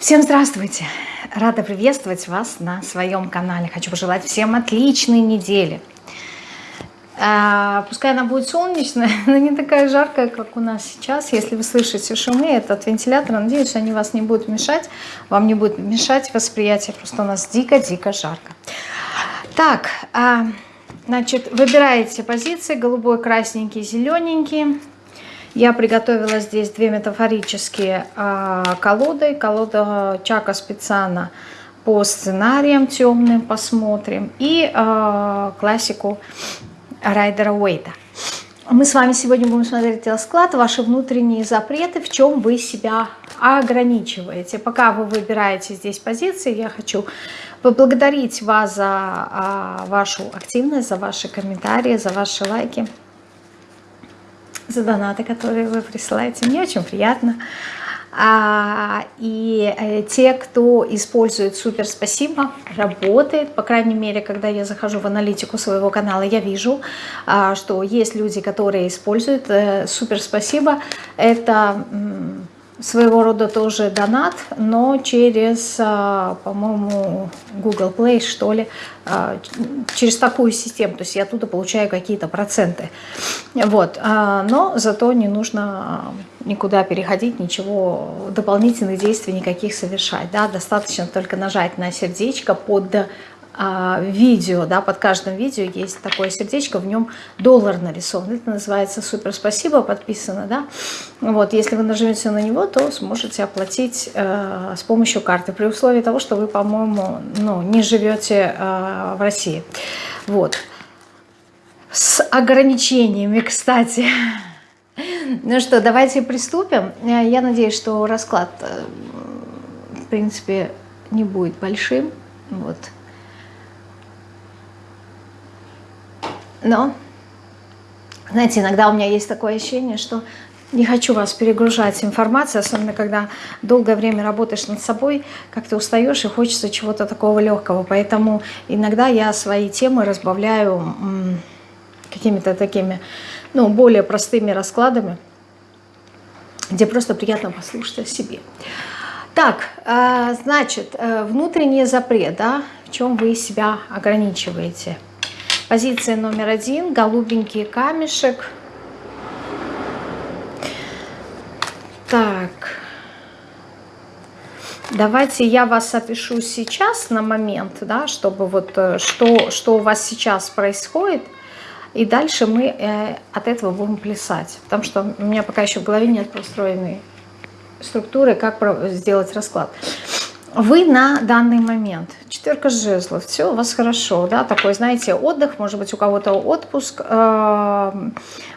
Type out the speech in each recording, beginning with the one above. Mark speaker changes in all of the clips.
Speaker 1: Всем здравствуйте! Рада приветствовать вас на своем канале. Хочу пожелать всем отличной недели. А, пускай она будет солнечная, но не такая жаркая, как у нас сейчас. Если вы слышите шумы, это от вентилятора. Надеюсь, они вас не будут мешать. Вам не будет мешать восприятие. Просто у нас дико-дико жарко. Так, а, значит, выбираете позиции. Голубой, красненький, зелененький. Я приготовила здесь две метафорические э, колоды. Колода Чака специально по сценариям темным посмотрим. И э, классику Райдера Уэйта. Мы с вами сегодня будем смотреть расклад, ваши внутренние запреты, в чем вы себя ограничиваете. Пока вы выбираете здесь позиции, я хочу поблагодарить вас за а, вашу активность, за ваши комментарии, за ваши лайки за донаты, которые вы присылаете. Мне очень приятно. А, и э, те, кто использует супер спасибо, работает, по крайней мере, когда я захожу в аналитику своего канала, я вижу, а, что есть люди, которые используют э, супер спасибо. Это своего рода тоже донат, но через, а, по-моему, Google Play, что ли, а, через такую систему. То есть я оттуда получаю какие-то проценты. Вот. А, но зато не нужно никуда переходить, ничего, дополнительных действий никаких совершать. Да? Достаточно только нажать на сердечко под видео, да, под каждым видео есть такое сердечко, в нем доллар нарисован. Это называется «Супер спасибо», подписано, да. Вот, если вы нажмете на него, то сможете оплатить э, с помощью карты, при условии того, что вы, по-моему, ну, не живете э, в России. Вот. С ограничениями, кстати. Ну что, давайте приступим. Я надеюсь, что расклад, э, в принципе, не будет большим. Вот. Но, знаете, иногда у меня есть такое ощущение, что не хочу вас перегружать информацией, особенно когда долгое время работаешь над собой, как ты устаешь и хочется чего-то такого легкого. Поэтому иногда я свои темы разбавляю какими-то такими, ну, более простыми раскладами, где просто приятно послушать о себе. Так, а, значит, э, внутренний запрет, да, в чем вы себя ограничиваете – Позиция номер один, голубенький камешек. Так, давайте я вас опишу сейчас на момент, да, чтобы вот э, что, что у вас сейчас происходит, и дальше мы э, от этого будем плясать, потому что у меня пока еще в голове нет простроенной структуры, как сделать расклад вы на данный момент, четверка жезлов, все у вас хорошо, да, такой, знаете, отдых, может быть, у кого-то отпуск, э,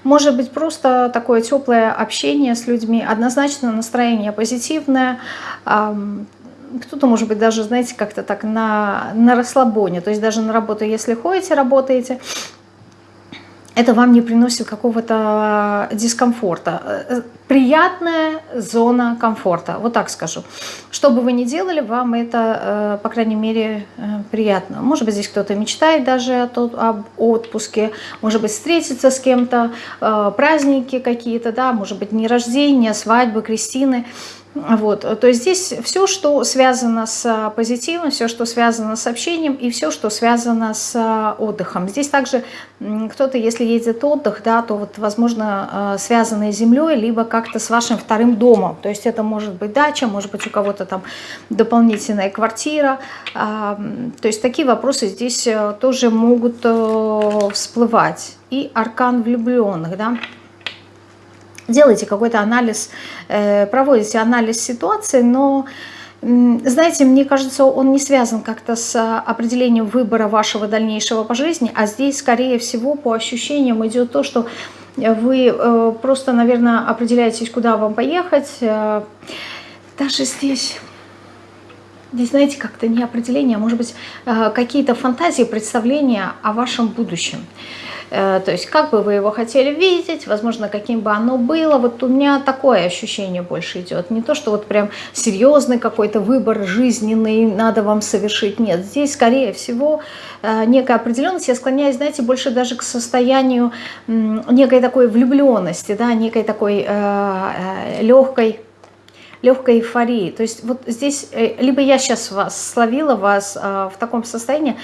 Speaker 1: может быть, просто такое теплое общение с людьми, однозначно настроение позитивное, кто-то, может быть, даже, знаете, как-то так на, на расслабоне, то есть даже на работу, если ходите, работаете, это вам не приносит какого-то дискомфорта. Э, приятная зона комфорта, вот так скажу. Что бы вы ни делали, вам это, э, по крайней мере, э, приятно. Может быть, здесь кто-то мечтает даже об отпуске, может быть, встретиться с кем-то, праздники какие-то, да, может быть, не рождения, свадьбы, крестины – вот, то есть здесь все, что связано с а, позитивом, все, что связано с общением и все, что связано с а, отдыхом. Здесь также кто-то, если едет отдых, да, то вот, возможно, а, связанные с землей, либо как-то с вашим вторым домом. То есть это может быть дача, может быть у кого-то там дополнительная квартира. То есть такие вопросы здесь э, тоже могут э, всплывать. И аркан влюбленных, да, делаете какой-то анализ, э, проводите анализ ситуации, но, знаете, мне кажется, он не связан как-то с определением выбора вашего дальнейшего по жизни, а здесь, скорее всего, по ощущениям идет то, что вы э, просто, наверное, определяетесь, куда вам поехать. Э, даже здесь... Здесь, знаете, как-то не определение, а может быть, какие-то фантазии, представления о вашем будущем. Э, то есть как бы вы его хотели видеть, возможно, каким бы оно было. Вот у меня такое ощущение больше идет. Не то, что вот прям серьезный какой-то выбор жизненный надо вам совершить. Нет, здесь, скорее всего, э, некая определенность. Я склоняюсь, знаете, больше даже к состоянию некой такой влюбленности, да, некой такой э, легкой легкой эйфории. То есть вот здесь, э, либо я сейчас вас словила, вас э, в таком состоянии,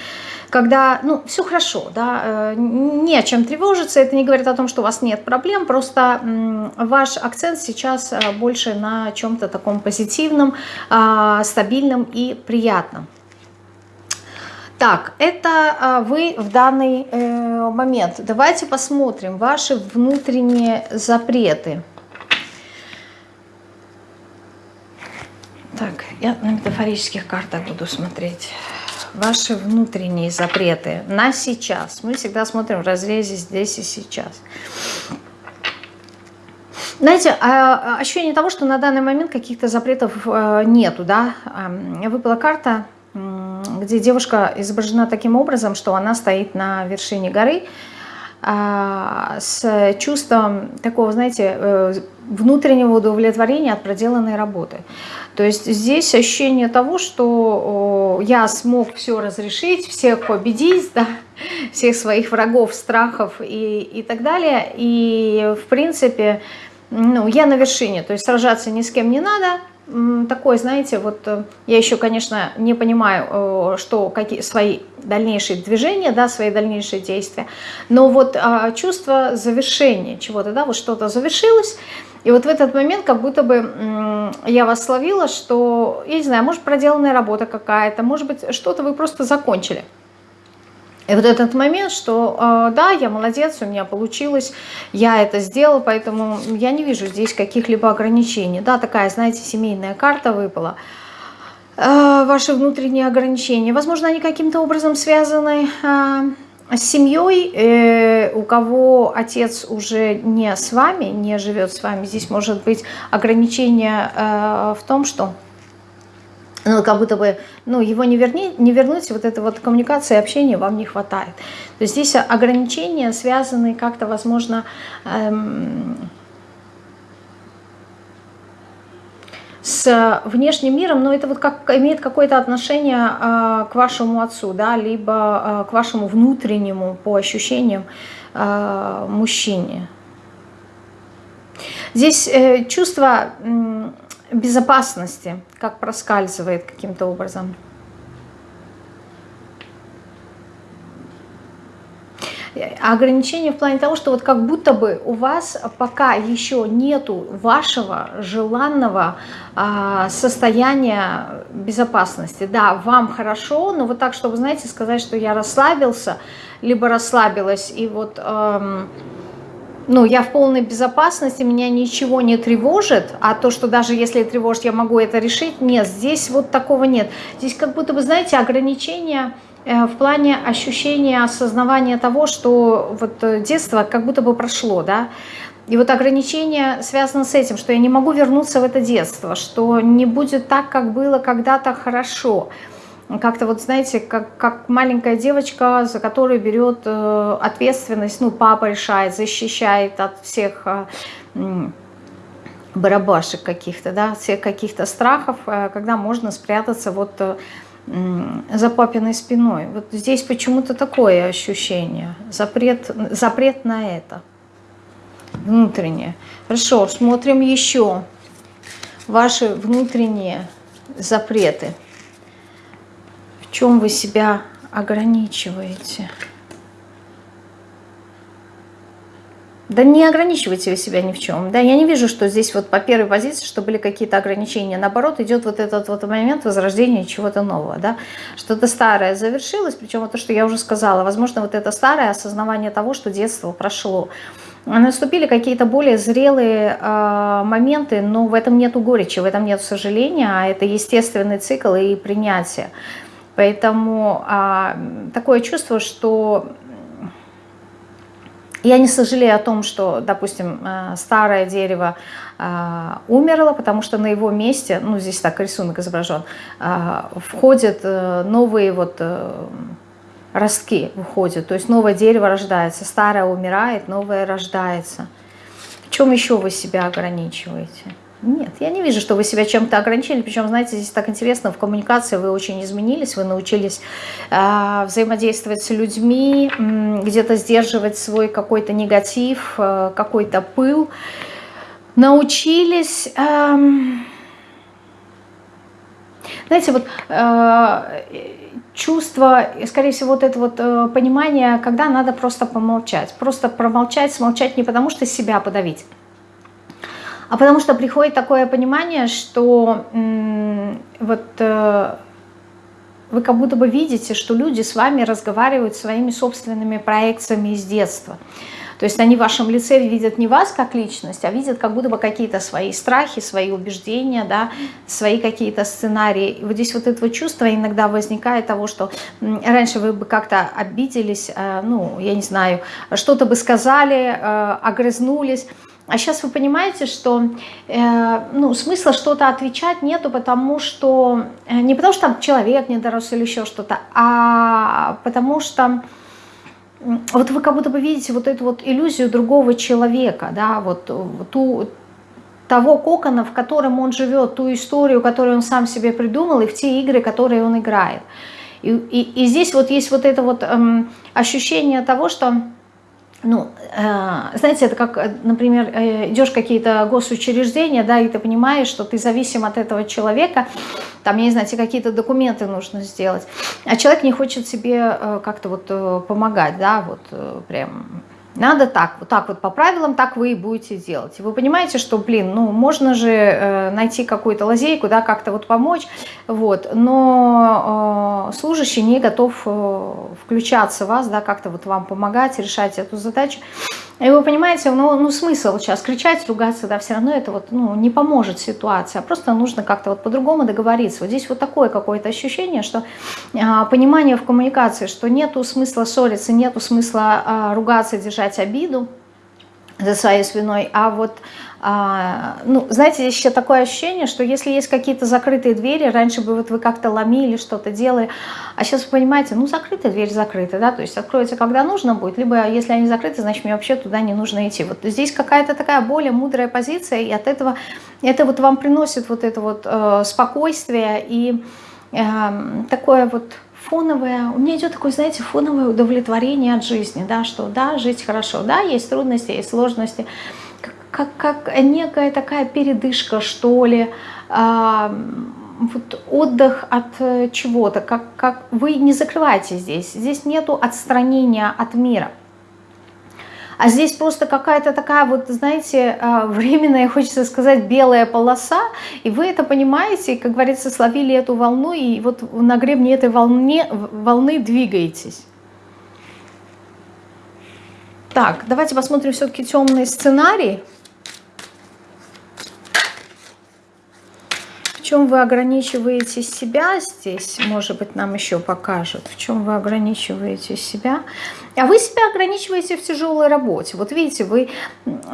Speaker 1: когда, ну, все хорошо, да, э, не о чем тревожиться, это не говорит о том, что у вас нет проблем, просто ваш акцент сейчас больше на чем-то таком позитивном, а, стабильном и приятном. Так, это а, вы в данный момент. Давайте посмотрим ваши внутренние запреты. Так, я на метафорических картах буду смотреть. Ваши внутренние запреты на сейчас. Мы всегда смотрим в разрезе здесь и сейчас. Знаете, а, ощущение того, что на данный момент каких-то запретов э, нету, да. Выпала карта где девушка изображена таким образом, что она стоит на вершине горы а, с чувством такого, знаете, э, внутреннего удовлетворения от проделанной работы. То есть здесь ощущение того, что я смог все разрешить, всех победить, да, всех своих врагов, страхов и, и так далее. И, в принципе, ну, я на вершине, то есть сражаться ни с кем не надо, такой, знаете, вот э, я еще, конечно, не понимаю, э, что какие свои дальнейшие движения, да, свои дальнейшие действия, но вот а, чувство завершения чего-то, да, вот что-то завершилось, и вот в этот момент как будто бы я вас словила, что, я не знаю, может проделанная работа какая-то, может быть что-то вы просто закончили. И вот этот момент, что э, да, я молодец, у меня получилось, я это сделала, поэтому я не вижу здесь каких-либо ограничений. Да, такая, знаете, семейная карта выпала. Э, ваши внутренние ограничения, возможно, они каким-то образом связаны э, с семьей, э, у кого отец уже не с вами, не живет с вами. Здесь может быть ограничение в том, что ну, как будто бы, ну, его не, верни, не вернуть, вот этой вот коммуникации, общения вам не хватает. То есть здесь ограничения связаны как-то, возможно, эм, с внешним миром, но это вот как имеет какое-то отношение э, к вашему отцу, да, либо э, к вашему внутреннему, по ощущениям, э, мужчине. Здесь э, чувство... Э, безопасности, как проскальзывает каким-то образом. ограничение в плане того, что вот как будто бы у вас пока еще нету вашего желанного а, состояния безопасности. Да, вам хорошо, но вот так, чтобы, знаете, сказать, что я расслабился, либо расслабилась, и вот... Эм, ну, я в полной безопасности, меня ничего не тревожит, а то, что даже если тревожит, я могу это решить, нет, здесь вот такого нет. Здесь как будто бы, знаете, ограничения э, в плане ощущения, осознавания того, что вот э, детство как будто бы прошло, да, и вот ограничение связано с этим, что я не могу вернуться в это детство, что не будет так, как было когда-то хорошо, как-то вот, знаете, как, как маленькая девочка, за которую берет э, ответственность, ну, папа решает, защищает от всех э, барабашек каких-то, да, всех каких-то страхов, э, когда можно спрятаться вот за папиной спиной. Вот здесь почему-то такое ощущение, запрет, запрет на это, внутреннее. Хорошо, смотрим еще ваши внутренние запреты чем вы себя ограничиваете? Да не ограничивайте вы себя ни в чем. Да, я не вижу, что здесь вот по первой позиции, что были какие-то ограничения. Наоборот, идет вот этот вот момент возрождения чего-то нового. Да? Что-то старое завершилось, причем то, что я уже сказала. Возможно, вот это старое осознавание того, что детство прошло. Наступили какие-то более зрелые э, моменты, но в этом нету горечи, в этом нет сожаления, а это естественный цикл и принятие. Поэтому а, такое чувство, что я не сожалею о том, что, допустим, э, старое дерево э, умерло, потому что на его месте, ну здесь так рисунок изображен, э, входят новые вот э, ростки, выходят, то есть новое дерево рождается, старое умирает, новое рождается. В чем еще вы себя ограничиваете? Нет, я не вижу, что вы себя чем-то ограничили. Причем, знаете, здесь так интересно, в коммуникации вы очень изменились, вы научились э, взаимодействовать с людьми, э, где-то сдерживать свой какой-то негатив, э, какой-то пыл. Научились... Э, знаете, вот э, чувство, скорее всего, вот это вот э, понимание, когда надо просто помолчать. Просто промолчать, смолчать не потому, что себя подавить, а потому что приходит такое понимание, что вот э, вы как будто бы видите, что люди с вами разговаривают своими собственными проекциями из детства. То есть они в вашем лице видят не вас как личность, а видят как будто бы какие-то свои страхи, свои убеждения, да, свои какие-то сценарии. И вот здесь вот это чувство иногда возникает того, что раньше вы бы как-то обиделись, э, ну, я не знаю, что-то бы сказали, э, огрызнулись, а сейчас вы понимаете, что э, ну, смысла что-то отвечать нету, потому что э, не потому что там человек не дорос или еще что-то, а потому что вот вы как будто бы видите вот эту вот иллюзию другого человека, да, вот ту, того кокона, в котором он живет, ту историю, которую он сам себе придумал, и в те игры, которые он играет. И, и, и здесь вот есть вот это вот эм, ощущение того, что ну, э, знаете, это как, э, например, э, идешь в какие-то госучреждения, да, и ты понимаешь, что ты зависим от этого человека, там, я не знаю, тебе какие-то документы нужно сделать, а человек не хочет себе как-то вот помогать, да, вот прям надо так, вот так вот по правилам, так вы и будете делать. Вы понимаете, что, блин, ну, можно же э, найти какую-то лазейку, да, как-то вот помочь, вот, но э, служащий не готов э, включаться в вас, да, как-то вот вам помогать, решать эту задачу. И вы понимаете, ну, ну смысл сейчас кричать, ругаться, да, все равно это вот, ну, не поможет ситуации, а просто нужно как-то вот по-другому договориться. Вот здесь вот такое какое-то ощущение, что а, понимание в коммуникации, что нету смысла ссориться, нету смысла а, ругаться, держать обиду за своей спиной, а вот а, ну, знаете, еще такое ощущение, что если есть какие-то закрытые двери, раньше бы вот вы как-то ломили, что-то делали, а сейчас вы понимаете, ну, закрытая дверь закрыта, да, то есть откроется, когда нужно будет, либо если они закрыты, значит, мне вообще туда не нужно идти. Вот здесь какая-то такая более мудрая позиция, и от этого, это вот вам приносит вот это вот э, спокойствие и э, такое вот фоновое, у меня идет такое, знаете, фоновое удовлетворение от жизни, да, что да, жить хорошо, да, есть трудности, есть сложности, как, как некая такая передышка, что ли, а, вот отдых от э, чего-то, как, как вы не закрываете здесь, здесь нету отстранения от мира. А здесь просто какая-то такая вот, знаете, а, временная, хочется сказать, белая полоса, и вы это понимаете, и, как говорится, словили эту волну, и вот на гребне этой волне, волны двигаетесь. Так, давайте посмотрим все-таки темный сценарий. Чем вы ограничиваете себя здесь, может быть, нам еще покажут, в чем вы ограничиваете себя. А вы себя ограничиваете в тяжелой работе. Вот видите, вы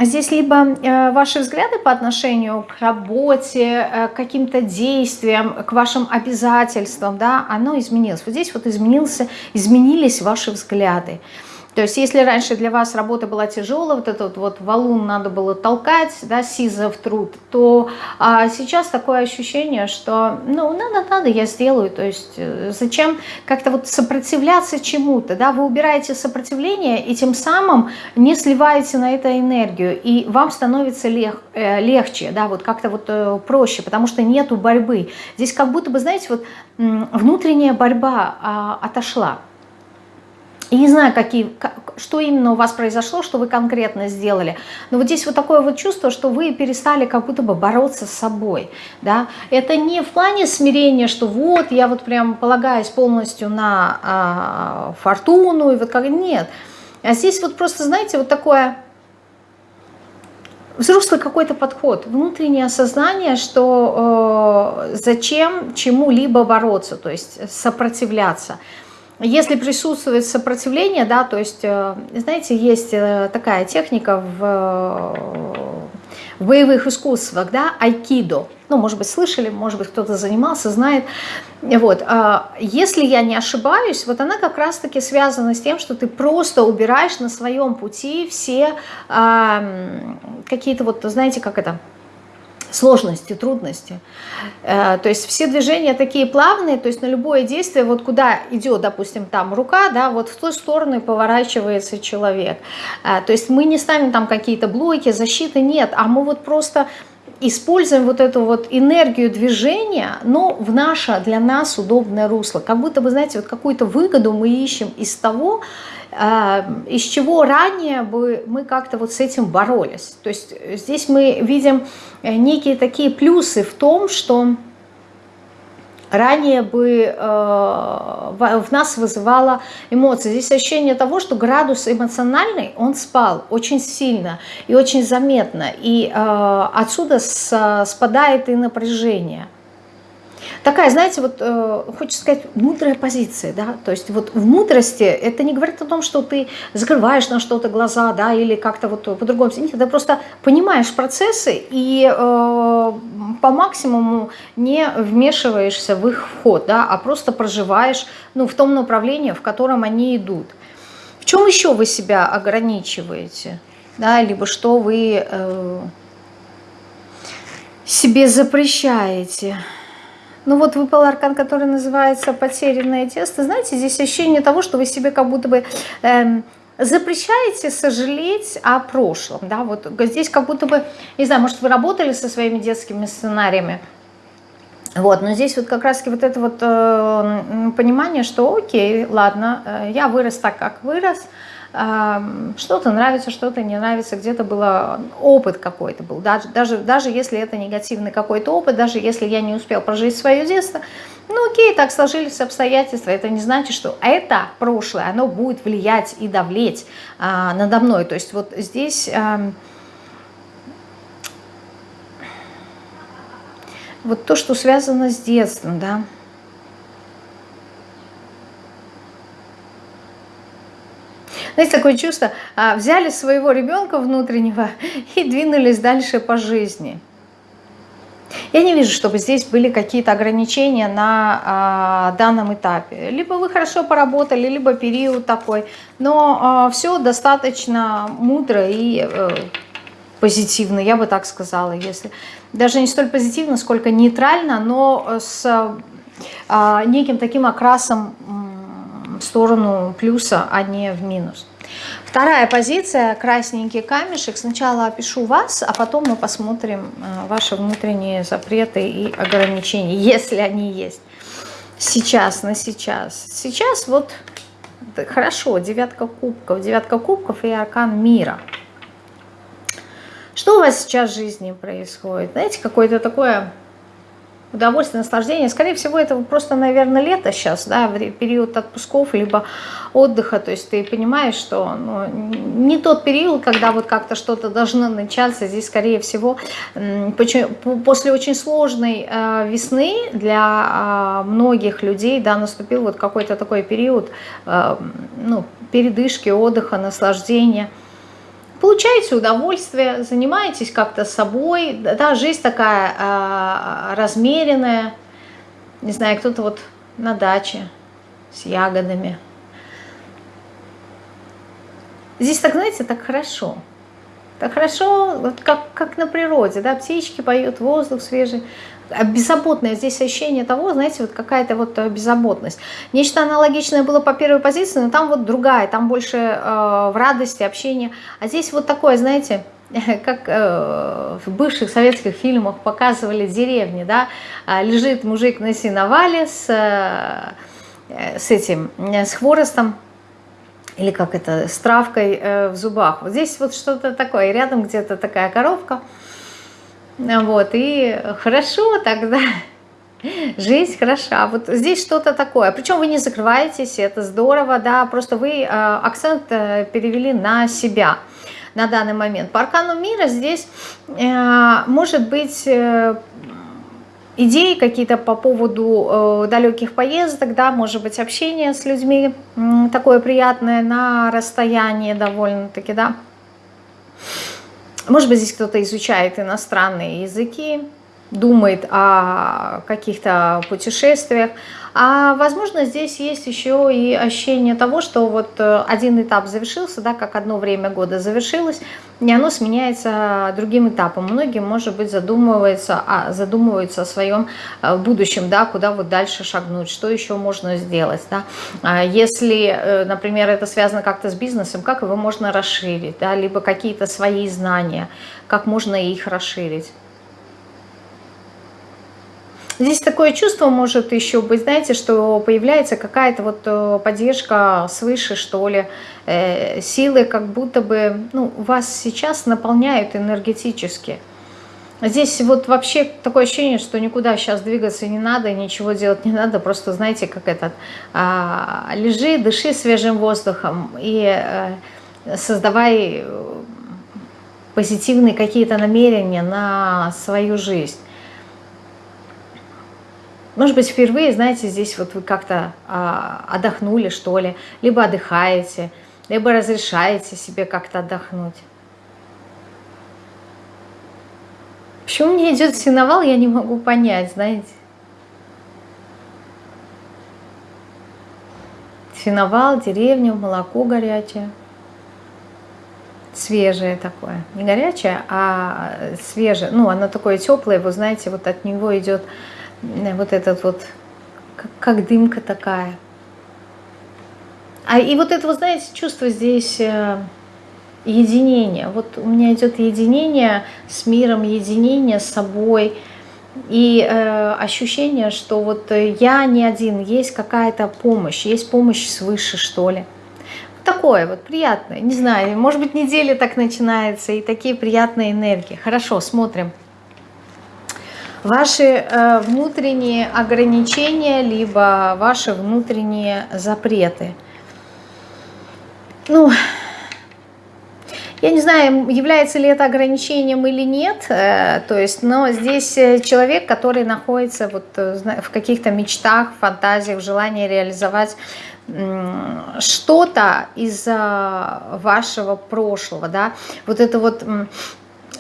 Speaker 1: здесь либо э, ваши взгляды по отношению к работе, э, к каким-то действиям, к вашим обязательствам, да, оно изменилось. Вот здесь вот изменился, изменились ваши взгляды. То есть если раньше для вас работа была тяжелая, вот этот вот валун надо было толкать, да, сизов труд, то а сейчас такое ощущение, что ну надо, надо, я сделаю. То есть э, зачем как-то вот сопротивляться чему-то, да, вы убираете сопротивление и тем самым не сливаете на это энергию, и вам становится лег, э, легче, да, вот как-то вот э, проще, потому что нету борьбы. Здесь как будто бы, знаете, вот внутренняя борьба а, отошла. И не знаю, какие, что именно у вас произошло, что вы конкретно сделали. Но вот здесь вот такое вот чувство, что вы перестали как будто бы бороться с собой. Да? Это не в плане смирения, что вот я вот прям полагаюсь полностью на а, фортуну. И вот как... Нет. А здесь вот просто, знаете, вот такое взрослый какой-то подход, внутреннее осознание, что э, зачем чему-либо бороться, то есть сопротивляться. Если присутствует сопротивление, да, то есть, э, знаете, есть э, такая техника в, в боевых искусствах, да, айкидо. Ну, может быть, слышали, может быть, кто-то занимался, знает. Вот. А если я не ошибаюсь, вот она как раз-таки связана с тем, что ты просто убираешь на своем пути все какие-то вот, знаете, как это, сложности, трудности. Э, то есть все движения такие плавные, то есть на любое действие, вот куда идет, допустим, там рука, да, вот в ту сторону поворачивается человек. Э, то есть мы не ставим там какие-то блоки, защиты, нет, а мы вот просто используем вот эту вот энергию движения, но в наше, для нас удобное русло. Как будто бы, знаете, вот какую-то выгоду мы ищем из того, э, из чего ранее бы мы как-то вот с этим боролись. То есть здесь мы видим э, некие такие плюсы в том, что ранее бы э, в нас вызывало эмоции. Здесь ощущение того, что градус эмоциональный, он спал очень сильно и очень заметно. И э, отсюда с, спадает и напряжение такая, знаете, вот э, хочется сказать, мудрая позиция, да, то есть вот в мудрости это не говорит о том, что ты закрываешь на что-то глаза, да, или как-то вот по-другому, нет, ты просто понимаешь процессы и э, по максимуму не вмешиваешься в их вход, да, а просто проживаешь, ну, в том направлении, в котором они идут. В чем еще вы себя ограничиваете, да, либо что вы э, себе запрещаете, ну вот выпал аркан, который называется «Потерянное тесто». Знаете, здесь ощущение того, что вы себе как будто бы... Эм, запрещаете сожалеть о прошлом, да, вот здесь как будто бы, не знаю, может вы работали со своими детскими сценариями, вот, но здесь вот как раз-таки вот это вот э, понимание, что окей, ладно, э, я вырос так, как вырос, что-то нравится, что-то не нравится, где-то был опыт какой-то был, даже, даже, даже если это негативный какой-то опыт, даже если я не успел прожить свое детство, ну окей, так сложились обстоятельства, это не значит, что это прошлое, оно будет влиять и давлеть а, надо мной, то есть вот здесь... А, вот то, что связано с детством, да, Знаете, такое чувство, а, взяли своего ребенка внутреннего и двинулись дальше по жизни. Я не вижу, чтобы здесь были какие-то ограничения на а, данном этапе. Либо вы хорошо поработали, либо период такой. Но а, все достаточно мудро и а, позитивно, я бы так сказала. Если Даже не столь позитивно, сколько нейтрально, но с а, неким таким окрасом в сторону плюса, а не в минус. Вторая позиция, красненький камешек. Сначала опишу вас, а потом мы посмотрим э, ваши внутренние запреты и ограничения, если они есть. Сейчас, на сейчас. Сейчас вот хорошо, девятка кубков. Девятка кубков и аркан мира. Что у вас сейчас в жизни происходит? Знаете, какое-то такое удовольствие, наслаждение. Скорее всего, это просто, наверное, лето сейчас, да, период отпусков, либо отдыха. То есть ты понимаешь, что ну, не тот период, когда вот как-то что-то должно начаться. Здесь, скорее всего, после очень сложной э, весны для э, многих людей, да, наступил вот какой-то такой период, э, ну, передышки, отдыха, наслаждения – Получаете удовольствие, занимаетесь как-то собой, да, жизнь такая э, размеренная, не знаю, кто-то вот на даче с ягодами. Здесь так, знаете, так хорошо. Так хорошо, вот как, как на природе, да, птички поют, воздух свежий. А беззаботное здесь ощущение того, знаете, вот какая-то вот э, беззаботность. Нечто аналогичное было по первой позиции, но там вот другая, там больше э, в радости, общении. А здесь вот такое, знаете, как э, в бывших советских фильмах показывали деревни, да, а лежит мужик на сеновале с, э, с этим, с хворостом, или как это, с травкой э, в зубах. Вот здесь вот что-то такое, рядом где-то такая коровка, вот, и хорошо тогда, жизнь хороша. Вот здесь что-то такое. Причем вы не закрываетесь, это здорово, да, просто вы э, акцент э, перевели на себя на данный момент. По аркану мира здесь э, может быть идеи какие-то по поводу э, далеких поездок, да, может быть общение с людьми э, такое приятное на расстоянии довольно-таки, да. Может быть, здесь кто-то изучает иностранные языки, думает о каких-то путешествиях. А возможно, здесь есть еще и ощущение того, что вот э, один этап завершился, да, как одно время года завершилось, и оно сменяется другим этапом. Многие, может быть, задумываются, задумываются о своем э, будущем, да, куда вот дальше шагнуть, что еще можно сделать. Да. А если, э, например, это связано как-то с бизнесом, как его можно расширить, да, либо какие-то свои знания, как можно их расширить. Здесь такое чувство может еще быть, знаете, что появляется какая-то вот э, поддержка свыше, что ли, э, силы как будто бы ну, вас сейчас наполняют энергетически. Здесь вот вообще такое ощущение, что никуда сейчас двигаться не надо, ничего делать не надо, просто знаете, как этот, а, лежи, дыши свежим воздухом и а, создавай позитивные какие-то намерения на свою жизнь. Может быть, впервые, знаете, здесь вот вы как-то а, отдохнули, что ли, либо отдыхаете, либо разрешаете себе как-то отдохнуть. Почему мне идет синовал, я не могу понять, знаете. Синовал, деревня, молоко горячее. Свежее такое. Не горячее, а свежее. Ну, оно такое теплое, вы знаете, вот от него идет вот этот вот, как, как дымка такая. А и вот это, вы знаете, чувство здесь э, единения. Вот у меня идет единение с миром, единение с собой. И э, ощущение, что вот я не один, есть какая-то помощь, есть помощь свыше, что ли. Такое вот приятное, не знаю, может быть неделя так начинается, и такие приятные энергии. Хорошо, смотрим ваши э, внутренние ограничения, либо ваши внутренние запреты. Ну, я не знаю, является ли это ограничением или нет, э, то есть, но здесь э, человек, который находится вот в каких-то мечтах, фантазиях, желании реализовать что-то из вашего прошлого, да, вот это вот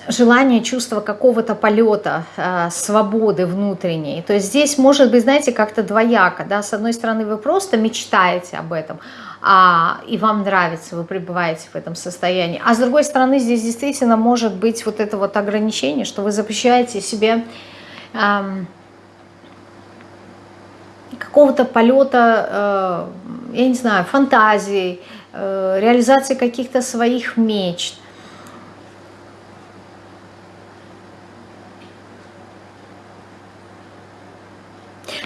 Speaker 1: желание, чувство какого-то полета, э, свободы внутренней. То есть здесь может быть, знаете, как-то двояко. Да? С одной стороны, вы просто мечтаете об этом, а, и вам нравится, вы пребываете в этом состоянии. А с другой стороны, здесь действительно может быть вот это вот ограничение, что вы запрещаете себе эм, какого-то полета, э, я не знаю, фантазий, э, реализации каких-то своих мечт.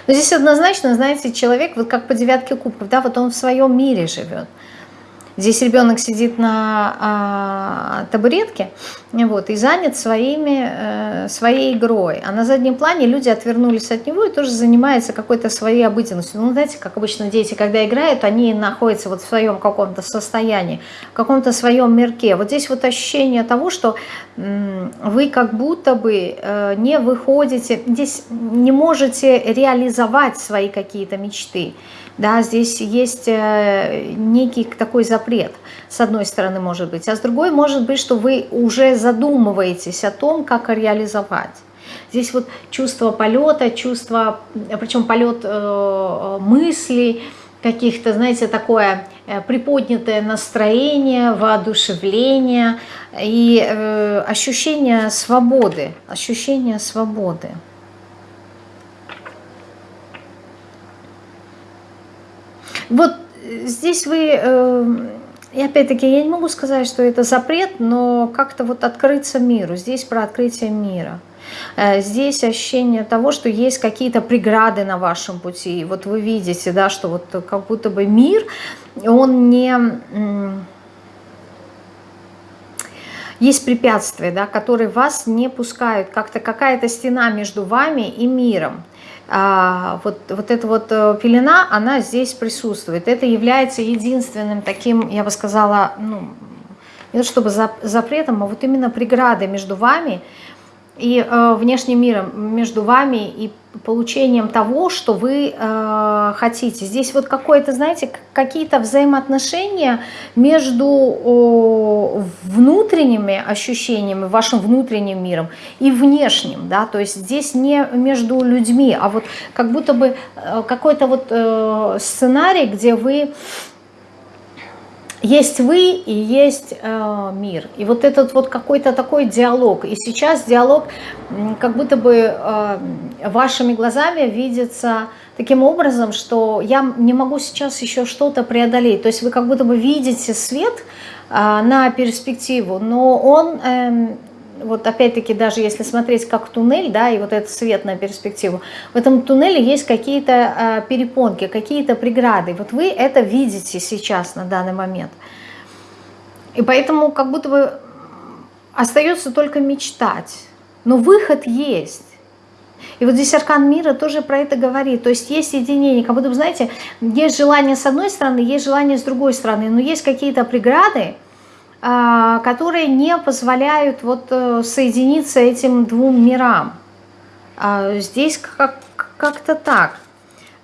Speaker 1: Но здесь однозначно, знаете, человек, вот как по девятке кубков, да, вот он в своем мире живет. Здесь ребенок сидит на а, табуретке вот, и занят своими, э, своей игрой. А на заднем плане люди отвернулись от него и тоже занимаются какой-то своей обыденностью. Ну, знаете, как обычно дети, когда играют, они находятся вот в своем каком-то состоянии, в каком-то своем мирке. Вот здесь вот ощущение того, что вы как будто бы э, не выходите, здесь не можете реализовать свои какие-то мечты. Да, здесь есть э, некий такой запрет, с одной стороны может быть, а с другой может быть, что вы уже задумываетесь о том, как реализовать. Здесь вот чувство полета, чувство, причем полет э, мыслей, каких-то, знаете, такое э, приподнятое настроение, воодушевление и э, ощущение свободы, ощущение свободы. Вот э, здесь вы, э, и опять-таки я не могу сказать, что это запрет, но как-то вот открыться миру, здесь про открытие мира. Э, здесь ощущение того, что есть какие-то преграды на вашем пути. Вот вы видите, да, что вот как будто бы мир, он не... Есть препятствия, да, которые вас не пускают, как-то какая-то стена между вами и миром. А, вот, вот эта вот э, пелена, она здесь присутствует. Это является единственным таким, я бы сказала, ну, не то чтобы запретом, а вот именно преградой между вами э, внешним миром, между вами и получением того, что вы э, хотите. Здесь вот какое-то, знаете, какие-то взаимоотношения между э, внутренними ощущениями, вашим внутренним миром и внешним, да, то есть здесь не между людьми, а вот как будто бы э, какой-то вот э, сценарий, где вы есть вы и есть э, мир. И вот этот вот какой-то такой диалог. И сейчас диалог как будто бы э, вашими глазами видится таким образом, что я не могу сейчас еще что-то преодолеть. То есть вы как будто бы видите свет э, на перспективу, но он... Э, вот опять-таки даже если смотреть как туннель, да, и вот этот свет на перспективу, в этом туннеле есть какие-то э, перепонки, какие-то преграды. Вот вы это видите сейчас на данный момент. И поэтому как будто бы остается только мечтать. Но выход есть. И вот здесь аркан мира тоже про это говорит. То есть есть единение, как будто бы, знаете, есть желание с одной стороны, есть желание с другой стороны, но есть какие-то преграды, а, которые не позволяют вот э, соединиться этим двум мирам. А здесь как-то так.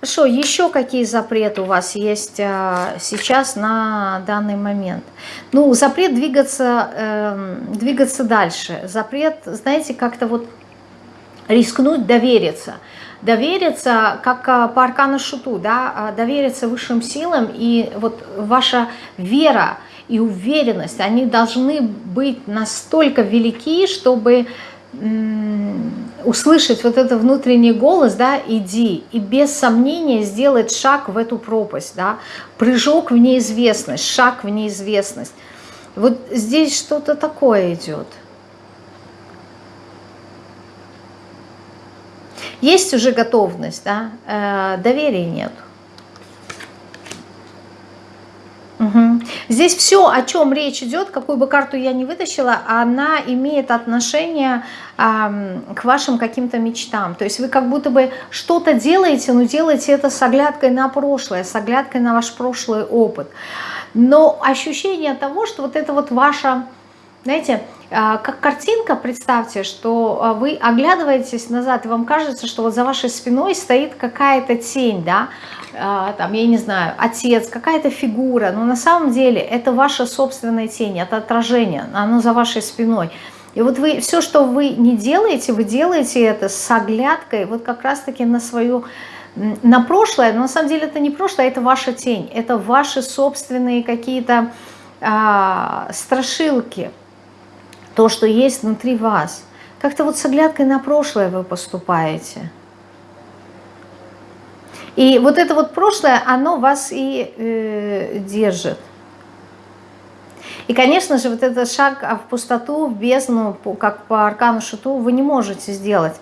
Speaker 1: Хорошо, еще какие запреты у вас есть а, сейчас на данный момент? Ну, запрет двигаться, э, двигаться дальше. Запрет, знаете, как-то вот рискнуть довериться. Довериться, как а, по аркану шуту, да, а, довериться высшим силам, и вот ваша вера и уверенность, они должны быть настолько велики, чтобы услышать вот этот внутренний голос, да, иди, и без сомнения сделать шаг в эту пропасть, да, прыжок в неизвестность, шаг в неизвестность. Вот здесь что-то такое идет. Есть уже готовность, да, э, доверия нет. Угу. Здесь все, о чем речь идет, какую бы карту я не вытащила, она имеет отношение э, к вашим каким-то мечтам. То есть вы как будто бы что-то делаете, но делаете это с оглядкой на прошлое, с оглядкой на ваш прошлый опыт. Но ощущение того, что вот это вот ваша, знаете, а, как картинка, представьте, что а, вы оглядываетесь назад, и вам кажется, что вот за вашей спиной стоит какая-то тень, да, а, там, я не знаю, отец, какая-то фигура, но на самом деле это ваша собственная тень, это отражение, оно за вашей спиной. И вот вы, все, что вы не делаете, вы делаете это с оглядкой вот как раз-таки на свою, на прошлое, но на самом деле это не прошлое, это ваша тень, это ваши собственные какие-то а, страшилки, то, что есть внутри вас. Как-то вот с оглядкой на прошлое вы поступаете. И вот это вот прошлое, оно вас и э, держит. И, конечно же, вот этот шаг в пустоту, в бездну, как по аркану шуту, вы не можете сделать.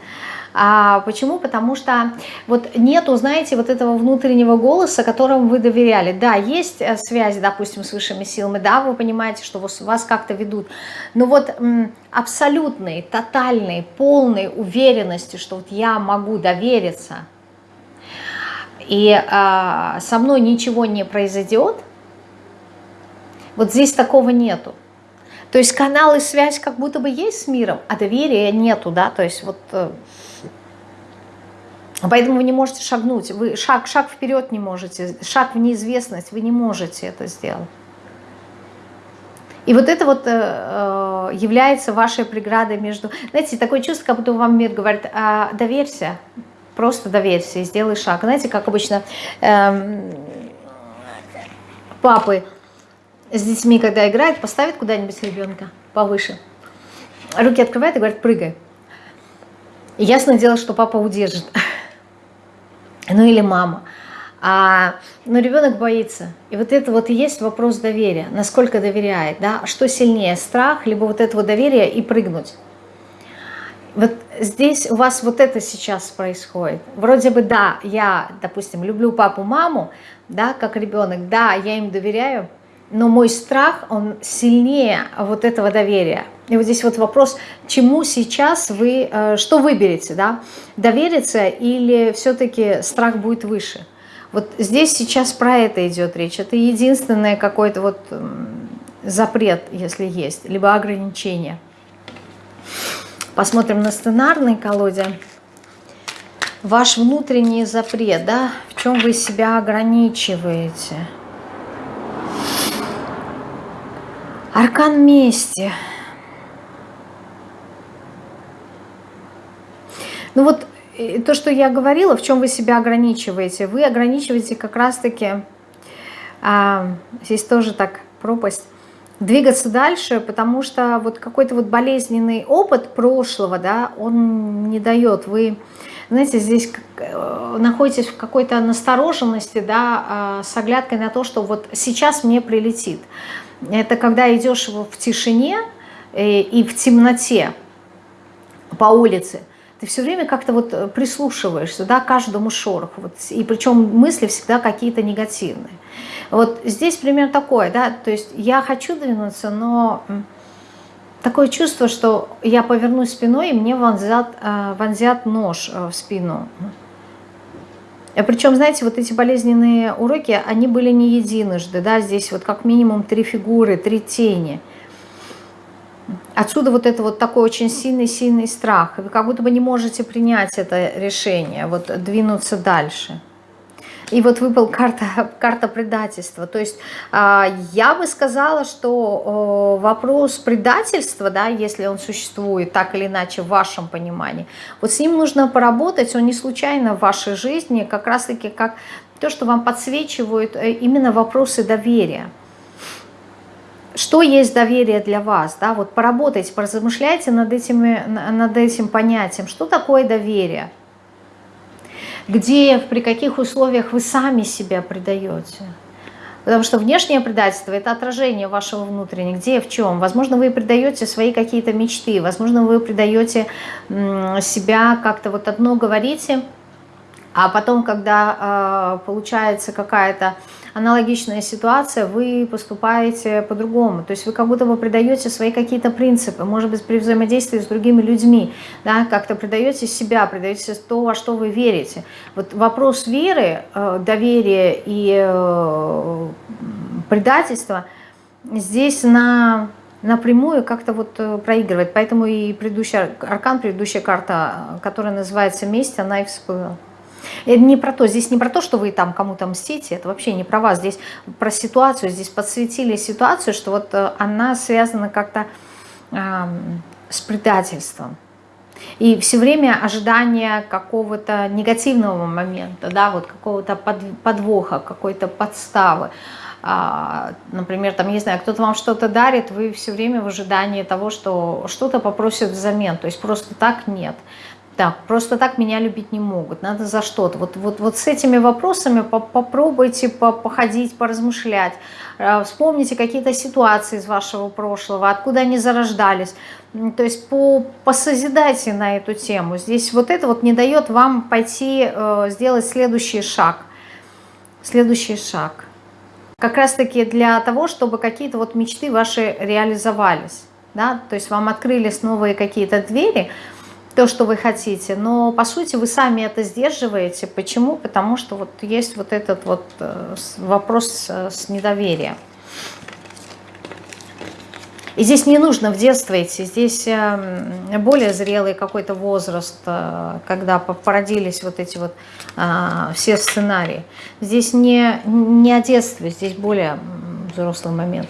Speaker 1: А почему? Потому что вот нету, знаете, вот этого внутреннего голоса, которому вы доверяли. Да, есть э, связь, допустим, с высшими силами, да, вы понимаете, что вас как-то ведут, но вот абсолютной, тотальной, полной уверенности, что вот я могу довериться, и а, со мной ничего не произойдет, вот здесь такого нету. То есть канал и связь как будто бы есть с миром, а доверия нету, да, то есть вот э, Поэтому вы не можете шагнуть, вы шаг, шаг вперед не можете, шаг в неизвестность, вы не можете это сделать. И вот это вот э, э является вашей преградой между... Знаете, такое чувство, как будто вам мир говорит, а, доверься, просто доверься и сделай шаг. Знаете, как обычно э, папы с детьми, когда играют, поставят куда-нибудь ребенка повыше, руки открывают и говорят, прыгай. И ясно дело, что папа удержит ну или мама. А, но ребенок боится. И вот это вот и есть вопрос доверия. Насколько доверяет, да? Что сильнее, страх, либо вот этого доверия и прыгнуть. Вот здесь у вас вот это сейчас происходит. Вроде бы, да, я, допустим, люблю папу, маму, да, как ребенок, да, я им доверяю, но мой страх, он сильнее вот этого доверия. И вот здесь вот вопрос, чему сейчас вы, э, что выберете, да, довериться или все-таки страх будет выше. Вот здесь сейчас про это идет речь. Это единственное какой-то вот запрет, если есть, либо ограничение. Посмотрим на сценарной колоде. Ваш внутренний запрет, да, в чем вы себя ограничиваете. Аркан мести. Ну вот э, то, что я говорила, в чем вы себя ограничиваете. Вы ограничиваете как раз-таки, а, здесь тоже так пропасть, двигаться дальше, потому что вот какой-то вот болезненный опыт прошлого, да, он не дает. Вы, знаете, здесь э, находитесь в какой-то настороженности, да, а, с оглядкой на то, что вот сейчас мне прилетит. Это когда идешь в тишине э, и в темноте. по улице, ты все время как-то вот прислушиваешься, да, каждому шороху, вот, и причем мысли всегда какие-то негативные. Вот здесь пример такой, да, то есть я хочу двинуться, но такое чувство, что я повернусь спиной, и мне вонзят, э, вонзят нож э, в спину. А Причем, знаете, вот эти болезненные уроки, они были не единожды, да, здесь вот как минимум три фигуры, три тени. Отсюда вот это вот такой очень сильный-сильный страх. Вы как будто бы не можете принять это решение, вот двинуться дальше. И вот выпал карта, карта предательства. То есть а, я бы сказала, что вопрос предательства, да, если он существует так или иначе в вашем понимании, вот с ним нужно поработать, он не случайно в вашей жизни, как раз-таки как то, что вам подсвечивают э, именно вопросы доверия. Что есть доверие для вас? Да? Вот поработайте, поразмышляйте над, этими, над этим понятием. Что такое доверие? Где, при каких условиях вы сами себя предаете. Потому что внешнее предательство – это отражение вашего внутреннего. Где, в чем? Возможно, вы предаете свои какие-то мечты, возможно, вы предаете себя, как-то вот одно говорите, а потом, когда э, получается какая-то аналогичная ситуация, вы поступаете по-другому. То есть вы как будто бы предаете свои какие-то принципы, может быть, при взаимодействии с другими людьми, да, как-то предаете себя, предаете то, во что вы верите. Вот вопрос веры, э, доверия и э, предательства здесь на напрямую как-то вот э, проигрывает. Поэтому и предыдущий аркан, предыдущая карта, которая называется «Месть», она и всплыла. Это не про то, здесь не про то, что вы там кому-то мстите, это вообще не про вас, здесь про ситуацию, здесь подсветили ситуацию, что вот э, она связана как-то э, с предательством. И все время ожидание какого-то негативного момента, да, вот какого-то подвоха, какой-то подставы. А, например, там, не знаю, кто-то вам что-то дарит, вы все время в ожидании того, что что-то попросят взамен, то есть просто так нет. Так, просто так меня любить не могут, надо за что-то. Вот, вот, вот с этими вопросами попробуйте походить, поразмышлять. Э, вспомните какие-то ситуации из вашего прошлого, откуда они зарождались. То есть по, посозидайте на эту тему. Здесь вот это вот не дает вам пойти э, сделать следующий шаг. Следующий шаг. Как раз таки для того, чтобы какие-то вот мечты ваши реализовались. Да? То есть вам открылись новые какие-то двери – то, что вы хотите, но по сути вы сами это сдерживаете. Почему? Потому что вот есть вот этот вот э, вопрос с недоверием. И здесь не нужно в детство идти, здесь эм, более зрелый какой-то возраст, э, когда породились вот эти вот а, все сценарии. Здесь не, не о детстве, здесь более взрослый момент.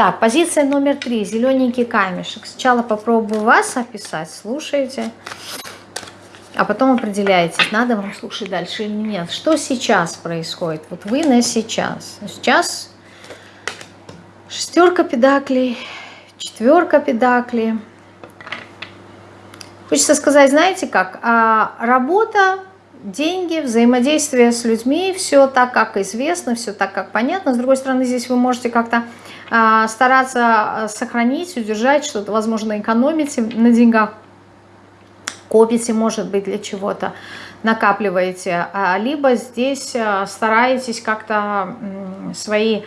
Speaker 1: Так, позиция номер три. Зелененький камешек. Сначала попробую вас описать, слушайте, а потом определяетесь, надо вам слушать дальше или нет. Что сейчас происходит? Вот вы на сейчас. Сейчас шестерка педаклей, четверка педаклей. Хочется сказать, знаете как, а работа, деньги, взаимодействие с людьми, все так, как известно, все так, как понятно. С другой стороны, здесь вы можете как-то стараться сохранить, удержать что-то, возможно, экономите на деньгах, копите, может быть, для чего-то, накапливаете, а, либо здесь а, стараетесь как-то свои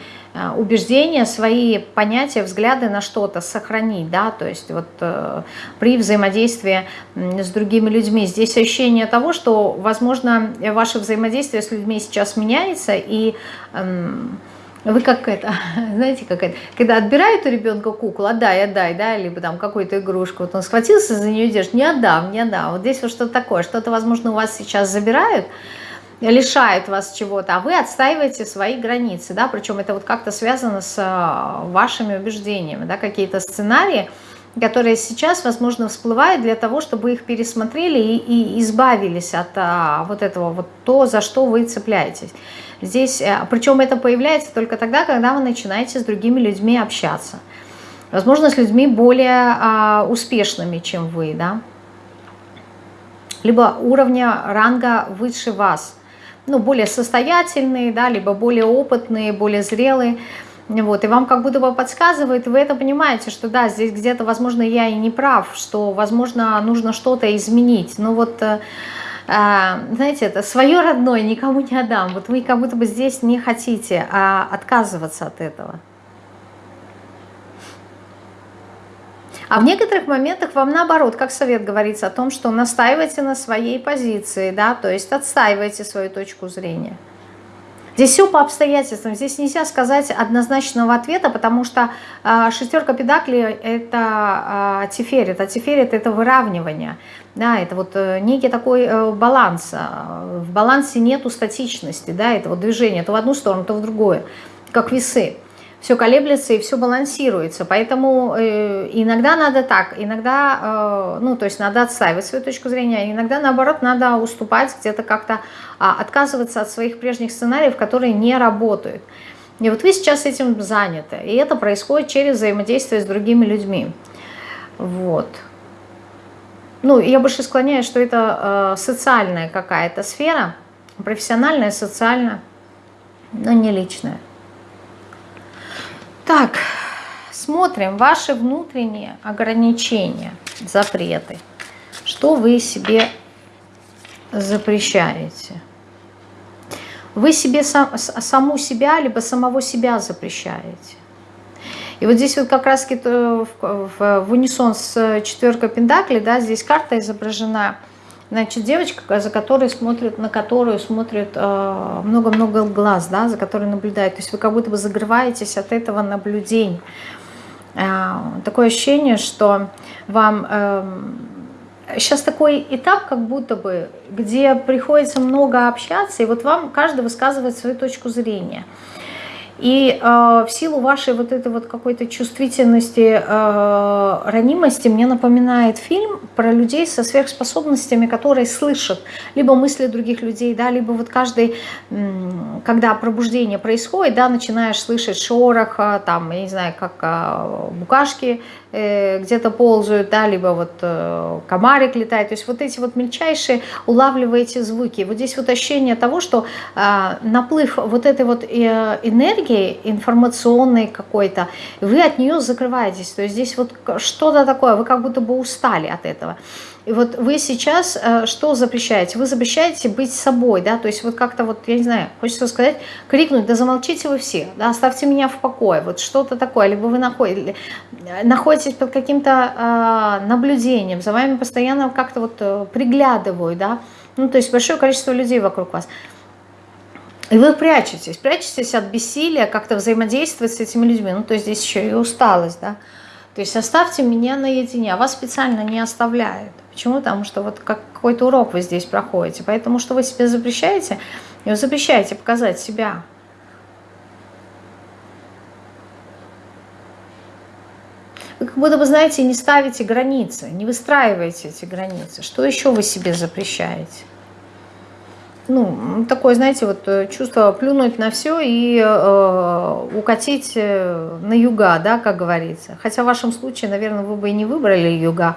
Speaker 1: убеждения, свои понятия, взгляды на что-то сохранить, да, то есть вот э, при взаимодействии с другими людьми. Здесь ощущение того, что, возможно, ваше взаимодействие с людьми сейчас меняется, и вы как это, знаете, как это, когда отбирают у ребенка куклу, отдай, отдай, да, либо там какую-то игрушку, вот он схватился за нее держит, не отдам, не отдам. Вот здесь вот что-то такое, что-то, возможно, у вас сейчас забирают, лишают вас чего-то, а вы отстаиваете свои границы, да, причем это вот как-то связано с а, вашими убеждениями, да, какие-то сценарии, которые сейчас, возможно, всплывают для того, чтобы их пересмотрели и, и избавились от а, вот этого, вот то, за что вы цепляетесь. Здесь, э, причем это появляется только тогда, когда вы начинаете с другими людьми общаться. Возможно, с людьми более а, успешными, чем вы, да. Либо уровня ранга выше вас. Ну, более состоятельные, да, либо более опытные, более зрелые. Вот, и вам как будто бы подсказывает, вы это понимаете, что да, здесь где-то, возможно, я и не прав, что, возможно, нужно что-то изменить. Но вот, э, э, знаете, это свое родное никому не отдам. Вот вы как будто бы здесь не хотите а отказываться от этого. А в некоторых моментах вам наоборот, как совет говорится о том, что настаивайте на своей позиции, да, то есть отстаивайте свою точку зрения. Здесь все по обстоятельствам, здесь нельзя сказать однозначного ответа, потому что э, шестерка педаклей это тиферит, а тиферит это выравнивание, да, это вот э, некий такой э, баланс, в балансе нету статичности, да, это вот движение то в одну сторону, то в другую, как весы все колеблется и все балансируется. Поэтому э, иногда надо так, иногда, э, ну, то есть надо отстаивать свою точку зрения, иногда, наоборот, надо уступать, где-то как-то э, отказываться от своих прежних сценариев, которые не работают. И вот вы сейчас этим заняты, и это происходит через взаимодействие с другими людьми. Вот. Ну, я больше склоняюсь, что это э, социальная какая-то сфера, профессиональная, социальная, но не личная. Так, смотрим ваши внутренние ограничения, запреты. Что вы себе запрещаете? Вы себе сам, саму себя, либо самого себя запрещаете. И вот здесь вот как раз в, в, в унисон с четверкой пентаклей, да, здесь карта изображена – Значит, девочка, за которой смотрят, на которую смотрят э, много-много э, глаз, да, за которой наблюдают. То есть вы как будто бы загрываетесь от этого наблюдения. Э, такое ощущение, что вам... Э, сейчас такой этап, как будто бы, где приходится много общаться, и вот вам каждый высказывает свою точку зрения. И э, в силу вашей вот этой вот какой-то чувствительности, э, ранимости мне напоминает фильм про людей со сверхспособностями, которые слышат либо мысли других людей, да, либо вот каждый, когда пробуждение происходит, да, начинаешь слышать шорох, там, я не знаю, как э, букашки Э, где-то ползают, да, либо вот э, комарик летает. То есть вот эти вот мельчайшие улавливаете звуки. Вот здесь вот ощущение того, что а, наплыв вот этой вот э, энергии информационной какой-то, вы от нее закрываетесь. То есть здесь вот что-то такое, вы как будто бы устали от этого. И вот вы сейчас э, что запрещаете? Вы запрещаете быть собой, да, то есть вот как-то вот, я не знаю, хочется сказать, крикнуть, да замолчите вы все, да, оставьте меня в покое, вот что-то такое, либо вы находитесь, находитесь под каким-то э, наблюдением, за вами постоянно как-то вот э, приглядывают, да, ну, то есть большое количество людей вокруг вас. И вы прячетесь, прячетесь от бессилия как-то взаимодействовать с этими людьми, ну, то есть здесь еще и усталость, да, то есть оставьте меня наедине, а вас специально не оставляют. Почему? Потому что вот как какой-то урок вы здесь проходите. Поэтому что вы себе запрещаете? Вы запрещаете показать себя. Вы как будто бы, знаете, не ставите границы, не выстраиваете эти границы. Что еще вы себе запрещаете? Ну, такое, знаете, вот э, чувство плюнуть на все и э, укатить э, на юга, да, как говорится. Хотя в вашем случае, наверное, вы бы и не выбрали юга.